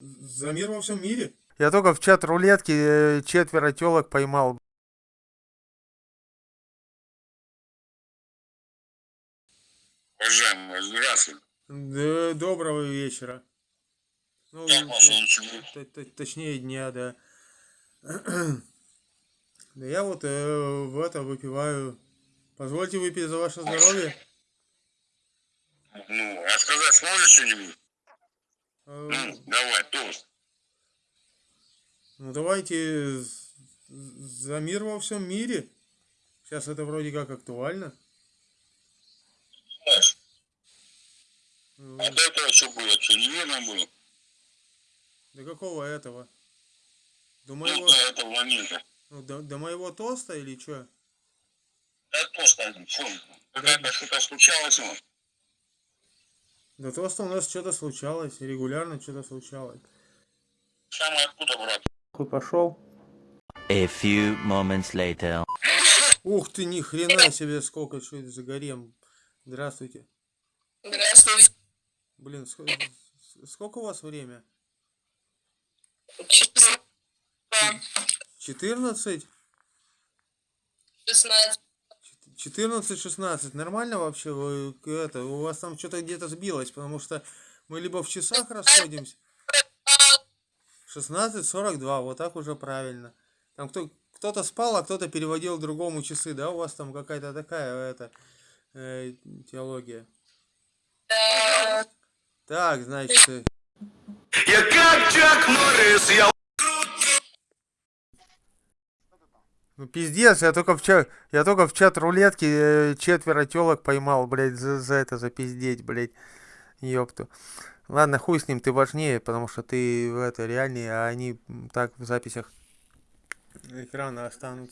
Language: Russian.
За мир во всем мире? Я только в чат рулетки э, четверо телок поймал. Уважаемый, здравствуй. Да, доброго вечера. Ну, т- т- точнее дня, да. Да я вот э, в это выпиваю. Позвольте выпить за ваше здоровье. Ну, а сказать сможешь что-нибудь? Ну, давай, тост. Ну давайте за мир во всем мире. Сейчас это вроде как актуально. Знаешь, Э, а до этого что было? Что, неверно было? До какого этого? До Ну, моего, до этого момента. ну, до, до моего тоста или что? Да тост один, что? Какая-то что-то случалось, ну? До тоста у нас что-то случалось, регулярно что-то случалось. Самое откуда, брат? Хуй пошел. A few moments later. Ух ты, ни хрена себе, сколько, что это за гарем. Здравствуйте. Здравствуйте. Блин, ск- с- сколько у вас время? Число 14? 16. 14-16. Нормально вообще? Вы, это, у вас там что-то где-то сбилось, потому что мы либо в часах расходимся. 16.42, вот так уже правильно. Там кто, кто-то спал, а кто-то переводил другому часы, да? У вас там какая-то такая это, э, теология. Так, значит, э, Я как Чак Норрис, я Ну пиздец, я только в чат, я только в чат рулетки э, четверо телок поймал, блядь, за, за это, за пиздеть, блядь, ёпту. Ладно, хуй с ним, ты важнее, потому что ты в это реальнее, а они так в записях экрана останутся.